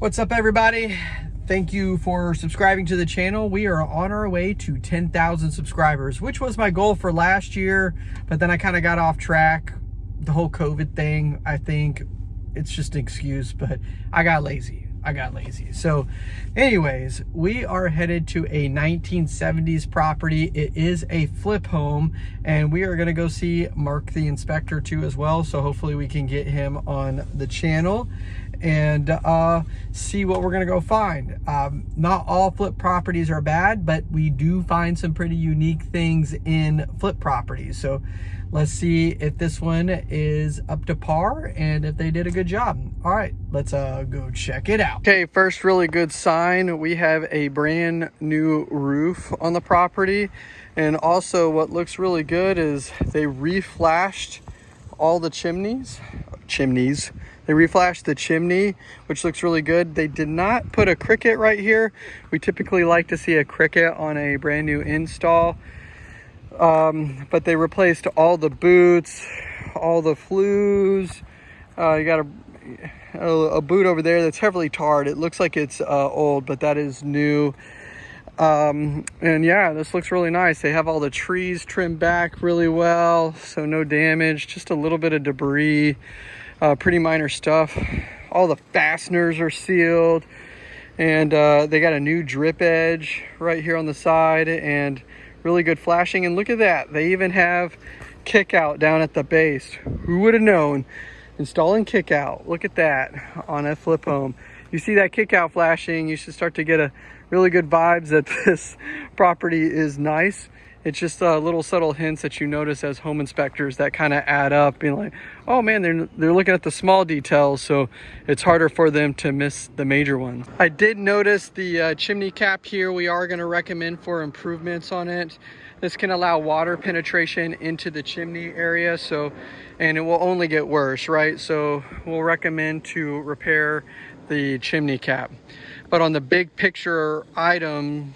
What's up everybody? Thank you for subscribing to the channel. We are on our way to 10,000 subscribers, which was my goal for last year, but then I kind of got off track. The whole COVID thing, I think it's just an excuse, but I got lazy. I got lazy. So anyways, we are headed to a 1970s property. It is a flip home and we are going to go see Mark the inspector too as well. So hopefully we can get him on the channel and uh, see what we're gonna go find. Um, not all flip properties are bad, but we do find some pretty unique things in flip properties. So let's see if this one is up to par and if they did a good job. All right, let's uh, go check it out. Okay, first really good sign. We have a brand new roof on the property. And also what looks really good is they reflashed all the chimneys, chimneys, they reflashed the chimney, which looks really good. They did not put a cricket right here. We typically like to see a cricket on a brand new install. Um, but they replaced all the boots, all the flues. Uh, you got a, a, boot over there that's heavily tarred. It looks like it's uh, old, but that is new. Um, and yeah, this looks really nice. They have all the trees trimmed back really well, so no damage, just a little bit of debris uh, pretty minor stuff. All the fasteners are sealed and uh, they got a new drip edge right here on the side and really good flashing. And look at that, they even have kick out down at the base. Who would have known? Installing kick out, look at that on a flip home. You see that kick out flashing, you should start to get a really good vibes that this property is nice it's just uh, little subtle hints that you notice as home inspectors that kind of add up being like oh man they're they're looking at the small details so it's harder for them to miss the major ones. I did notice the uh, chimney cap here. We are going to recommend for improvements on it. This can allow water penetration into the chimney area so and it will only get worse right? So we'll recommend to repair the chimney cap. But on the big picture item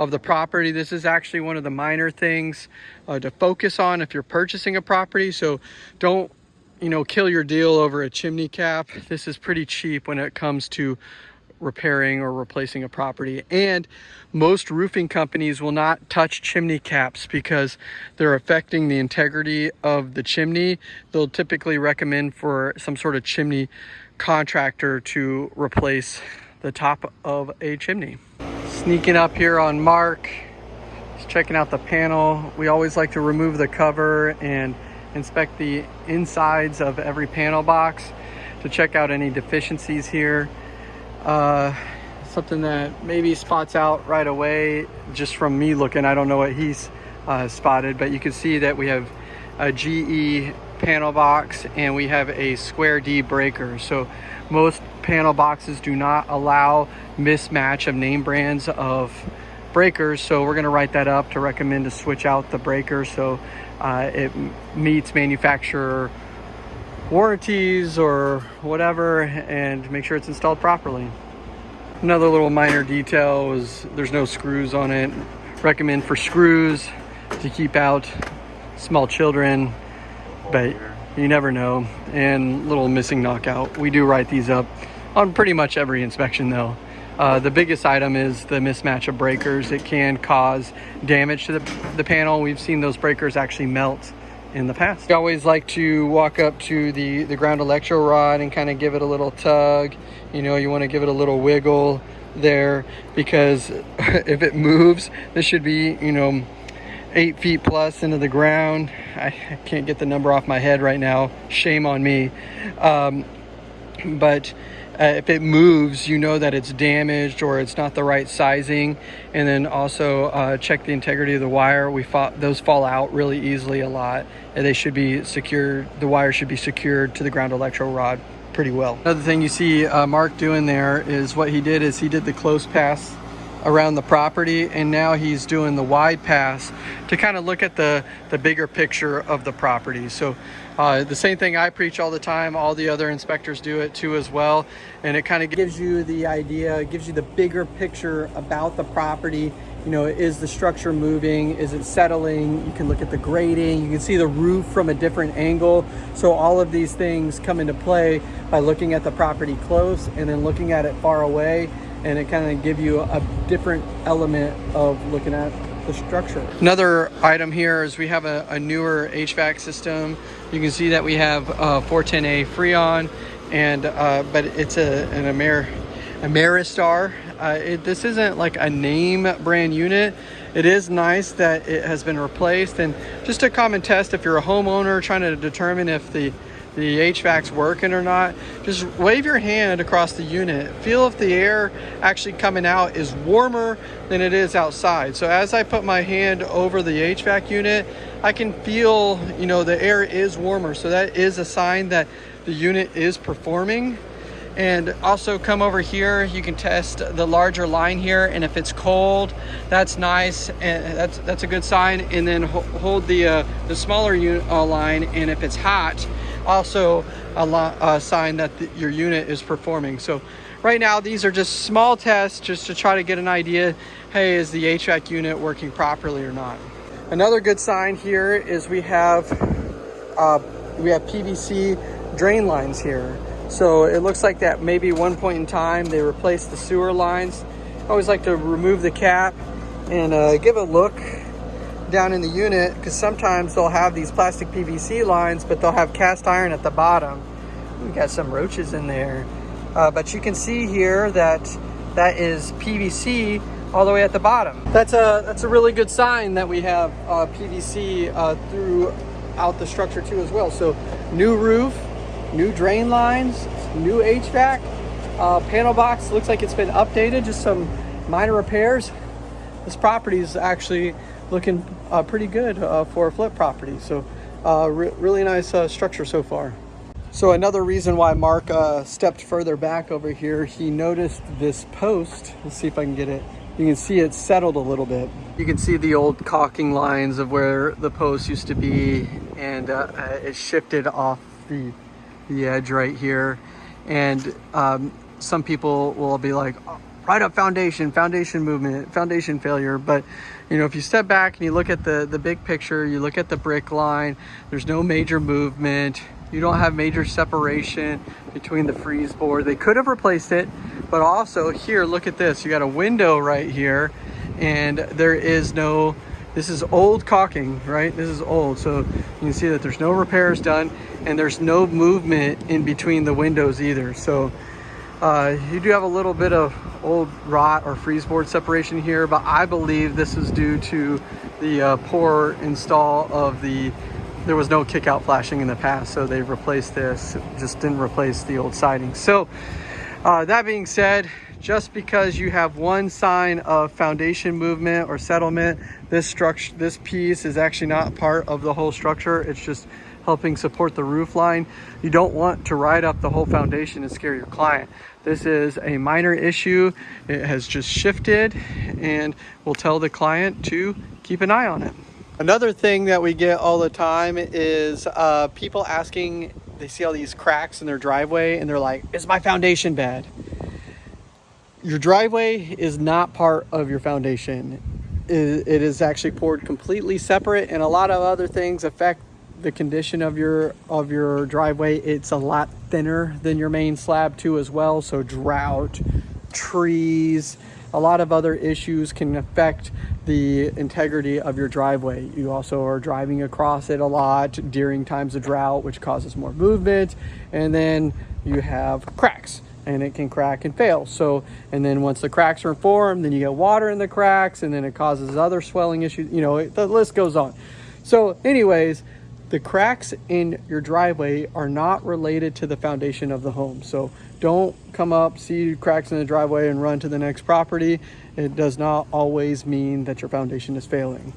of the property. This is actually one of the minor things uh, to focus on if you're purchasing a property. So don't, you know, kill your deal over a chimney cap. This is pretty cheap when it comes to repairing or replacing a property and most roofing companies will not touch chimney caps because they're affecting the integrity of the chimney they'll typically recommend for some sort of chimney contractor to replace the top of a chimney Sneaking up here on Mark, just checking out the panel. We always like to remove the cover and inspect the insides of every panel box to check out any deficiencies here. Uh, something that maybe spots out right away just from me looking. I don't know what he's uh, spotted, but you can see that we have a GE panel box and we have a square D breaker. So most panel boxes do not allow mismatch of name brands of breakers. So we're gonna write that up to recommend to switch out the breaker so uh, it meets manufacturer warranties or whatever and make sure it's installed properly. Another little minor detail is there's no screws on it. Recommend for screws to keep out small children, but you never know. And little missing knockout. We do write these up on pretty much every inspection though. Uh, the biggest item is the mismatch of breakers. It can cause damage to the, the panel. We've seen those breakers actually melt in the past. We always like to walk up to the, the ground electro rod and kind of give it a little tug. You know, you want to give it a little wiggle there because if it moves, this should be, you know, eight feet plus into the ground. I, can't get the number off my head right now. Shame on me. Um, but uh, if it moves, you know that it's damaged or it's not the right sizing. And then also uh, check the integrity of the wire. We thought those fall out really easily a lot. And they should be secured. The wire should be secured to the ground electro rod pretty well. Another thing you see uh, Mark doing there is what he did is he did the close pass around the property and now he's doing the wide pass to kind of look at the the bigger picture of the property so Uh, the same thing I preach all the time, all the other inspectors do it too as well. And it kind of gives you the idea, gives you the bigger picture about the property. You know, is the structure moving? Is it settling? You can look at the grading. You can see the roof from a different angle. So all of these things come into play by looking at the property close and then looking at it far away. And it kind of give you a different element of looking at the structure. Another item here is we have a, a newer HVAC system. You can see that we have uh, 410A Freon, and uh, but it's a, an Amer Ameristar. Uh, it, this isn't like a name brand unit. It is nice that it has been replaced, and just a common test if you're a homeowner trying to determine if the the HVAC's working or not, just wave your hand across the unit. Feel if the air actually coming out is warmer than it is outside. So as I put my hand over the HVAC unit, I can feel, you know, the air is warmer. So that is a sign that the unit is performing. And also come over here, you can test the larger line here. And if it's cold, that's nice. And that's that's a good sign. And then hold the, uh, the smaller uh, line. And if it's hot, also a, a sign that the, your unit is performing. So right now, these are just small tests just to try to get an idea, hey, is the HVAC unit working properly or not? Another good sign here is we have, uh, we have PVC drain lines here. So it looks like that maybe one point in time they replaced the sewer lines. I always like to remove the cap and uh, give a look down in the unit because sometimes they'll have these plastic PVC lines, but they'll have cast iron at the bottom. We got some roaches in there. Uh, but you can see here that that is PVC all the way at the bottom. That's a, that's a really good sign that we have uh, PVC uh, throughout the structure too as well. So new roof, new drain lines, new HVAC, uh, panel box looks like it's been updated, just some minor repairs. This property is actually looking uh, pretty good uh, for a flip property. So uh, re really nice uh, structure so far. So another reason why Mark uh, stepped further back over here, he noticed this post. Let's see if I can get it. You can see it settled a little bit. You can see the old caulking lines of where the post used to be and it shifted off the, the edge right here. And um, some people will be like, write up foundation, foundation movement, foundation failure. But, you know, if you step back and you look at the, the big picture, you look at the brick line, there's no major movement. You don't have major separation between the frieze board. They could have replaced it, but also here, look at this. You got a window right here and there is no, this is old caulking, right? This is old. So you can see that there's no repairs done and there's no movement in between the windows either. So uh, you do have a little bit of old rot or frieze board separation here, but I believe this is due to the uh, poor install of the, there was no kick out flashing in the past, so they replaced this, just didn't replace the old siding. So uh, that being said, just because you have one sign of foundation movement or settlement, this structure, this piece is actually not part of the whole structure. It's just helping support the roof line. You don't want to ride up the whole foundation and scare your client. This is a minor issue. It has just shifted and we'll tell the client to keep an eye on it. Another thing that we get all the time is uh, people asking, they see all these cracks in their driveway and they're like, is my foundation bad? Your driveway is not part of your foundation. It is actually poured completely separate and a lot of other things affect the condition of your of your driveway it's a lot thinner than your main slab too as well. So drought trees a lot of other issues can affect the integrity of your driveway. You also are driving across it a lot during times of drought which causes more movement. And then you have cracks and it can crack and fail. So and then once the cracks are formed then you get water in the cracks and then it causes other swelling issues you know it, the list goes on. So anyways the cracks in your driveway are not related to the foundation of the home. So don't come up, see cracks in the driveway and run to the next property. It does not always mean that your foundation is failing.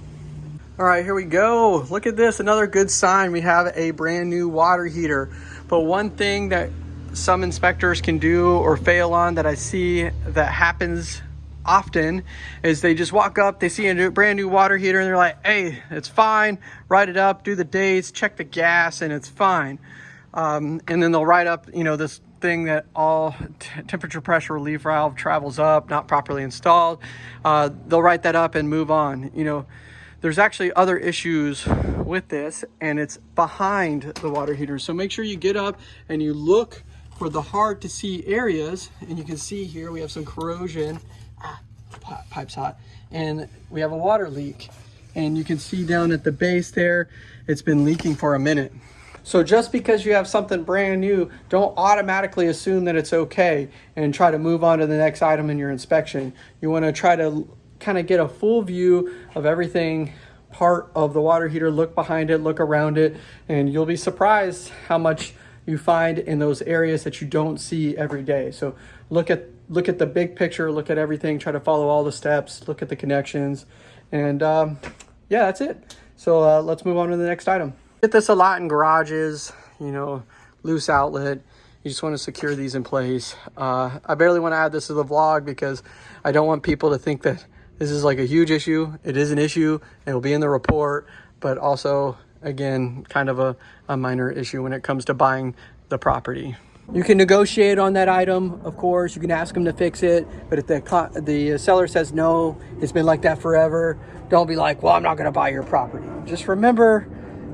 All right, here we go. Look at this, another good sign. We have a brand new water heater. But one thing that some inspectors can do or fail on that I see that happens often is they just walk up, they see a brand new water heater and they're like, hey, it's fine, write it up, do the dates, check the gas and it's fine. Um, and then they'll write up, you know, this thing that all temperature pressure relief valve travels up, not properly installed. Uh, they'll write that up and move on. You know, there's actually other issues with this and it's behind the water heater. So make sure you get up and you look for the hard to see areas. And you can see here, we have some corrosion. Ah, pipe's hot. And we have a water leak. And you can see down at the base there, it's been leaking for a minute. So just because you have something brand new, don't automatically assume that it's okay and try to move on to the next item in your inspection. You wanna try to kind of get a full view of everything part of the water heater, look behind it, look around it, and you'll be surprised how much you find in those areas that you don't see every day. So look at look at the big picture, look at everything, try to follow all the steps, look at the connections, and um, yeah, that's it. So uh, let's move on to the next item. Get this a lot in garages, you know, loose outlet. You just want to secure these in place. Uh, I barely want to add this to the vlog because I don't want people to think that this is like a huge issue. It is an issue. It will be in the report, but also, again, kind of a, a minor issue when it comes to buying the property. You can negotiate on that item, of course. You can ask them to fix it, but if the the uh, seller says no, it's been like that forever, don't be like, well, I'm not going to buy your property. Just remember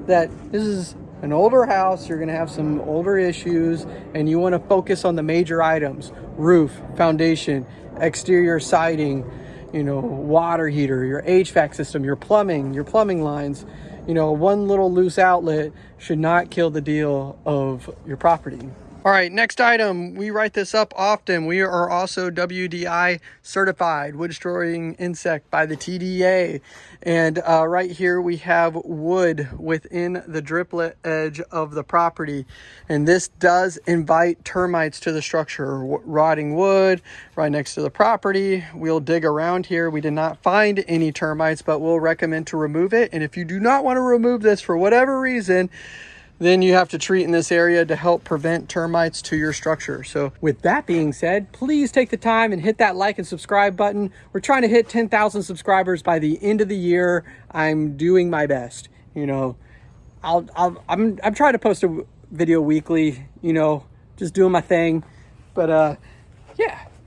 that this is an older house, you're gonna have some older issues, and you wanna focus on the major items, roof, foundation, exterior siding, you know, water heater, your HVAC system, your plumbing, your plumbing lines, you know, one little loose outlet should not kill the deal of your property. All right, next item. We write this up often. We are also WDI certified, wood destroying insect by the TDA. And uh, right here we have wood within the driplet edge of the property. And this does invite termites to the structure. Rotting wood right next to the property. We'll dig around here. We did not find any termites, but we'll recommend to remove it. And if you do not want to remove this for whatever reason, then you have to treat in this area to help prevent termites to your structure. So with that being said, please take the time and hit that like and subscribe button. We're trying to hit 10,000 subscribers by the end of the year. I'm doing my best. You know, I'll, I'll I'm, I'm trying to post a video weekly, you know, just doing my thing. But uh,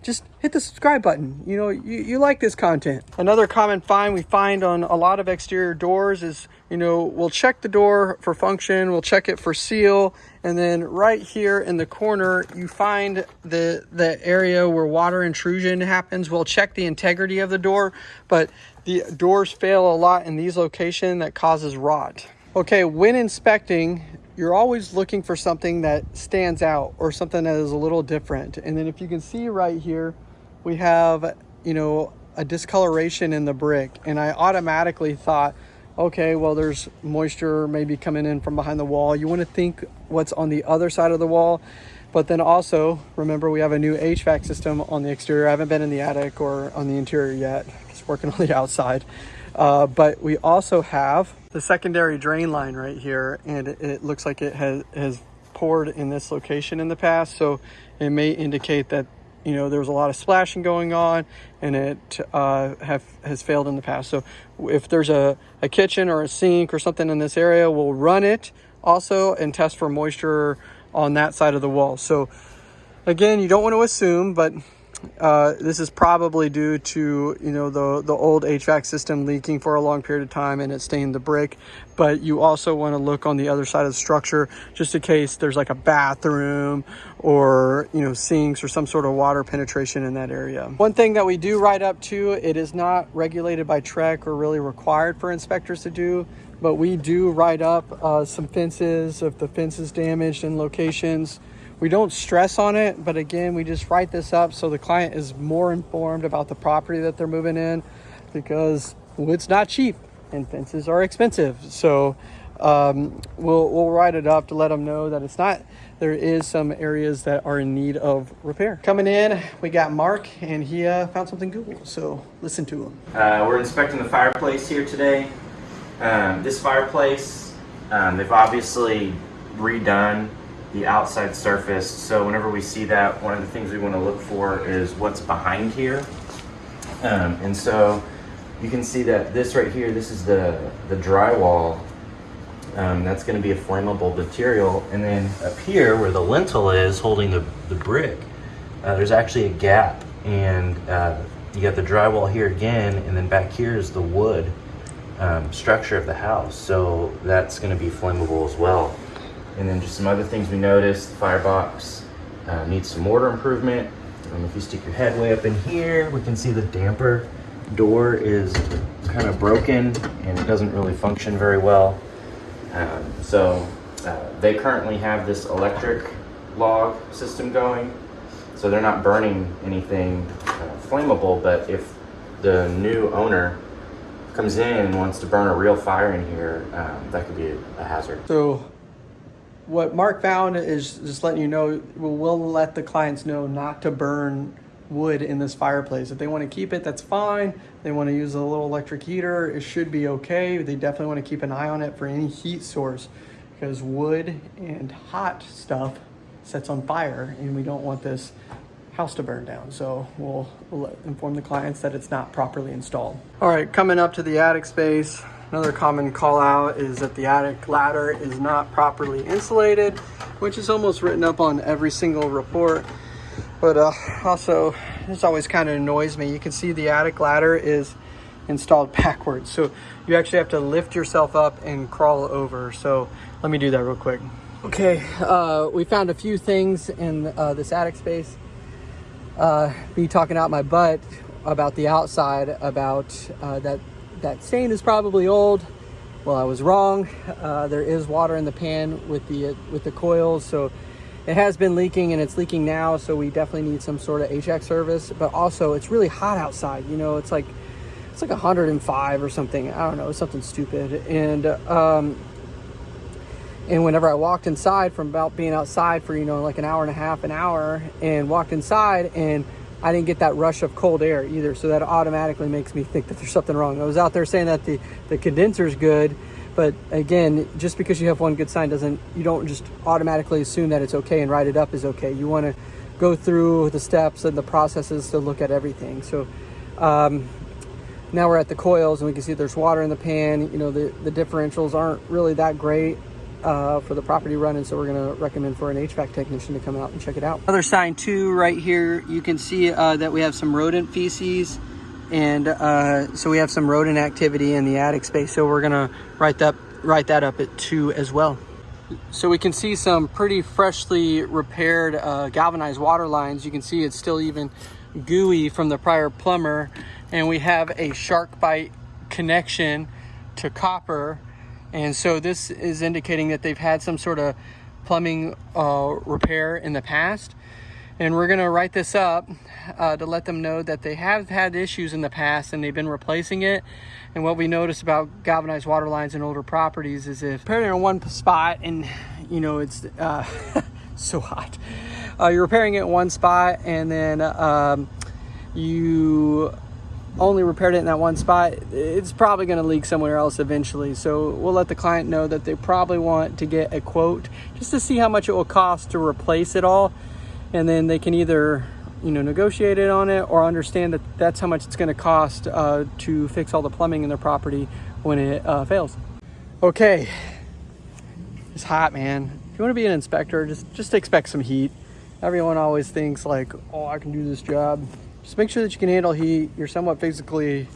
just hit the subscribe button. You know, you, you like this content. Another common find we find on a lot of exterior doors is, you know, we'll check the door for function, we'll check it for seal, and then right here in the corner, you find the, the area where water intrusion happens. We'll check the integrity of the door, but the doors fail a lot in these locations that causes rot. Okay, when inspecting, you're always looking for something that stands out or something that is a little different. And then if you can see right here, we have, you know, a discoloration in the brick. And I automatically thought, okay, well, there's moisture maybe coming in from behind the wall. You want to think what's on the other side of the wall. But then also, remember, we have a new HVAC system on the exterior. I haven't been in the attic or on the interior yet. Just working on the outside. Uh, but we also have the secondary drain line right here and it looks like it has, has poured in this location in the past. So it may indicate that, you know, there was a lot of splashing going on and it uh, have, has failed in the past. So if there's a, a kitchen or a sink or something in this area, we'll run it also and test for moisture on that side of the wall. So again, you don't want to assume, but uh, this is probably due to you know the the old HVAC system leaking for a long period of time and it stained the brick but you also want to look on the other side of the structure just in case there's like a bathroom or you know sinks or some sort of water penetration in that area. One thing that we do write up to it is not regulated by TREC or really required for inspectors to do but we do write up uh, some fences if the fence is damaged in locations we don't stress on it, but again, we just write this up so the client is more informed about the property that they're moving in because wood's not cheap and fences are expensive. So um, we'll, we'll write it up to let them know that it's not, there is some areas that are in need of repair. Coming in, we got Mark and he uh, found something cool. So listen to him. Uh, we're inspecting the fireplace here today. Um, this fireplace, um, they've obviously redone the outside surface. So whenever we see that, one of the things we want to look for is what's behind here. Um, and so you can see that this right here, this is the, the drywall. Um, that's going to be a flammable material. And then up here where the lintel is holding the, the brick, uh, there's actually a gap. And uh, you got the drywall here again, and then back here is the wood um, structure of the house. So that's going to be flammable as well. And then just some other things we noticed, the firebox uh, needs some mortar improvement. Um, if you stick your head way up in here, we can see the damper door is kind of broken and it doesn't really function very well. Um, so uh, they currently have this electric log system going. So they're not burning anything uh, flammable, but if the new owner comes in and wants to burn a real fire in here, um, that could be a, a hazard. So what Mark found is just letting you know, we'll, we'll let the clients know not to burn wood in this fireplace. If they want to keep it, that's fine. They want to use a little electric heater, it should be okay. They definitely want to keep an eye on it for any heat source because wood and hot stuff sets on fire and we don't want this house to burn down. So we'll, we'll inform the clients that it's not properly installed. All right, coming up to the attic space. Another common call out is that the attic ladder is not properly insulated, which is almost written up on every single report. But uh, also, this always kind of annoys me. You can see the attic ladder is installed backwards. So you actually have to lift yourself up and crawl over. So let me do that real quick. Okay, uh, we found a few things in uh, this attic space. Uh, me talking out my butt about the outside, about uh, that that stain is probably old. Well, I was wrong. Uh, there is water in the pan with the with the coils, so it has been leaking and it's leaking now. So we definitely need some sort of HVAC service. But also, it's really hot outside. You know, it's like it's like 105 or something. I don't know, something stupid. And um, and whenever I walked inside from about being outside for, you know, like an hour and a half, an hour, and walked inside and I didn't get that rush of cold air either. So that automatically makes me think that there's something wrong. I was out there saying that the, the condenser is good, but again, just because you have one good sign doesn't, you don't just automatically assume that it's okay and write it up as okay. You want to go through the steps and the processes to look at everything. So um, now we're at the coils and we can see there's water in the pan. You know, the, the differentials aren't really that great uh, for the property running, so we're to recommend for an HVAC technician to come out and check it out. Other sign two right here you can see uh, that we have some rodent feces and uh, so we have some rodent activity in the attic space so we're to write that write that up at two as well. So we can see some pretty freshly repaired uh, galvanized water lines. You can see it's still even gooey from the prior plumber and we have a SharkBite connection to copper and so this is indicating that they've had some sort of plumbing uh, repair in the past. And we're gonna write this up uh, to let them know that they have had issues in the past and they've been replacing it. And what we notice about galvanized water lines in older properties is if repairing in one spot and you know, it's uh, so hot. Uh, you're repairing it in one spot and then um, you only repaired it in that one spot, it's probably going to leak somewhere else eventually. So we'll let the client know that they probably want to get a quote just to see how much it will cost to replace it all. And then they can either, you know, negotiate it on it or understand that that's how much it's going to cost uh, to fix all the plumbing in their property when it uh, fails. Okay, it's hot, man. If you want to be an inspector, just just expect some heat. Everyone always thinks like, oh, I can do this job just make sure that you can handle heat. You're somewhat physically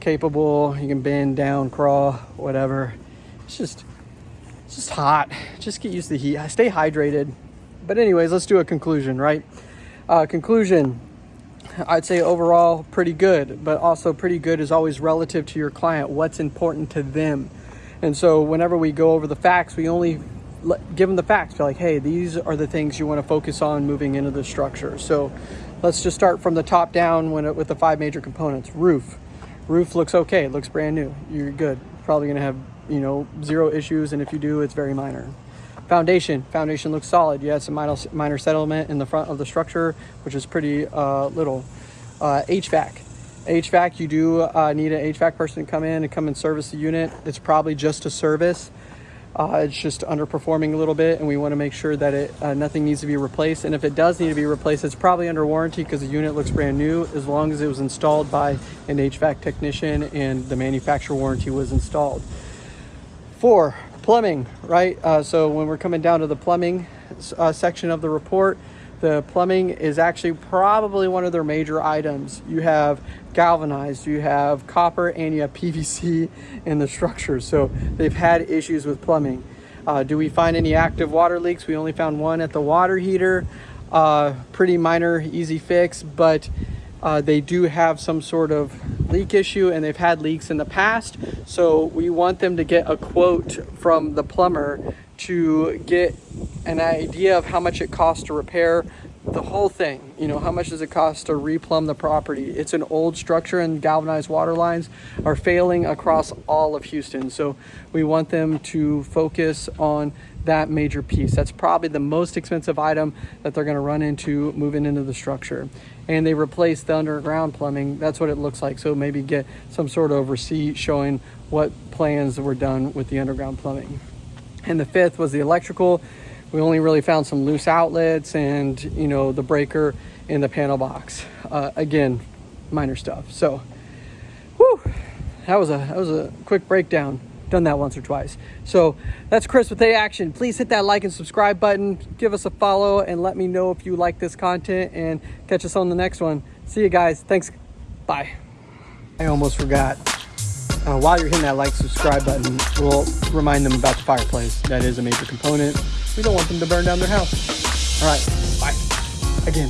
capable. You can bend down, crawl, whatever. It's just, it's just hot. Just get used to the heat. Stay hydrated. But anyways, let's do a conclusion, right? Uh, conclusion, I'd say overall pretty good, but also pretty good is always relative to your client. What's important to them. And so whenever we go over the facts, we only give them the facts. Be like, hey, these are the things you want to focus on moving into the structure. So Let's just start from the top down when it, with the five major components. Roof. Roof looks okay. It looks brand new. You're good. Probably going to have, you know, zero issues. And if you do, it's very minor. Foundation. Foundation looks solid. You had some minor, minor settlement in the front of the structure, which is pretty uh, little. Uh, HVAC. HVAC, you do uh, need an HVAC person to come in and come and service the unit. It's probably just a service. Uh, it's just underperforming a little bit, and we want to make sure that it uh, nothing needs to be replaced. And if it does need to be replaced, it's probably under warranty because the unit looks brand new, as long as it was installed by an HVAC technician and the manufacturer warranty was installed. Four, plumbing, right? Uh, so when we're coming down to the plumbing uh, section of the report, the plumbing is actually probably one of their major items. You have galvanized, you have copper, and you have PVC in the structure. So they've had issues with plumbing. Uh, do we find any active water leaks? We only found one at the water heater. Uh, pretty minor, easy fix, but uh, they do have some sort of leak issue and they've had leaks in the past. So we want them to get a quote from the plumber to get an idea of how much it costs to repair the whole thing. You know, how much does it cost to replumb the property? It's an old structure and galvanized water lines are failing across all of Houston. So we want them to focus on that major piece. That's probably the most expensive item that they're going to run into moving into the structure. And they replaced the underground plumbing. That's what it looks like. So maybe get some sort of receipt showing what plans were done with the underground plumbing. And the fifth was the electrical. We only really found some loose outlets and, you know, the breaker in the panel box. Uh, again, minor stuff. So, whew, that was a that was a quick breakdown. Done that once or twice. So that's Chris with A Action. Please hit that like and subscribe button. Give us a follow and let me know if you like this content and catch us on the next one. See you guys. Thanks. Bye. I almost forgot uh, while you're hitting that like subscribe button, we'll remind them about the fireplace. That is a major component. We don't want them to burn down their house. All right, bye. Again,